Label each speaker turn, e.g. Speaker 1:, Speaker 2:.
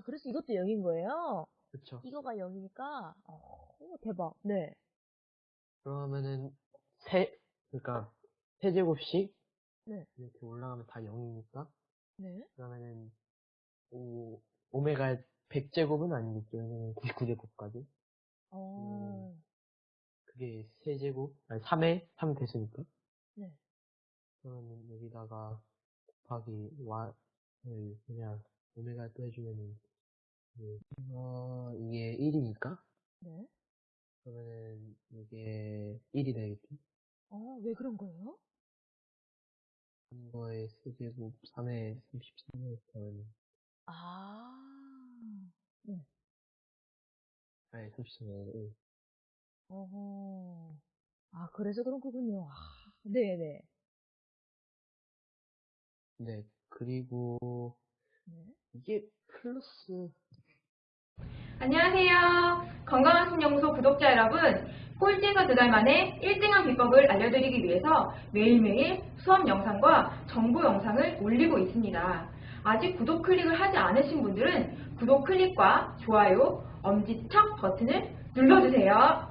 Speaker 1: 아, 그래서 이것도 0인 거예요?
Speaker 2: 그쵸.
Speaker 1: 이거가 0이니까, 어, 오, 대박. 네.
Speaker 2: 그러면은, 세, 그러니까, 세제곱씩
Speaker 1: 네.
Speaker 2: 이렇게 올라가면 다 0이니까,
Speaker 1: 네.
Speaker 2: 그러면은, 오, 오메가의 100제곱은 아니겠죠. 왜냐면 99제곱까지.
Speaker 1: 어,
Speaker 2: 그게 세제곱, 아니, 3에 3 됐으니까.
Speaker 1: 네.
Speaker 2: 그러면 여기다가 곱하기 y을 그냥 오메가 또 해주면은 그, 어, 이게 1이니까
Speaker 1: 네.
Speaker 2: 그러면은 이게 1이 되겠지?
Speaker 1: 어, 왜 그런 거예요?
Speaker 2: 3거의 세제곱 3에 33을 더하면
Speaker 1: 아,
Speaker 2: 아니 33에 1
Speaker 1: 어허. 아, 그래서 그런 거군요. 아, 네네.
Speaker 2: 네 그리고
Speaker 1: 네.
Speaker 2: 이게 플러스
Speaker 3: 안녕하세요. 건강한 신연구소 구독자 여러분. 꼴찌에서 두 달 만에 1등한 비법을 알려드리기 위해서 매일매일 수업 영상과 정보 영상을 올리고 있습니다. 아직 구독 클릭을 하지 않으신 분들은 구독 클릭과 좋아요, 엄지척 버튼을 눌러주세요.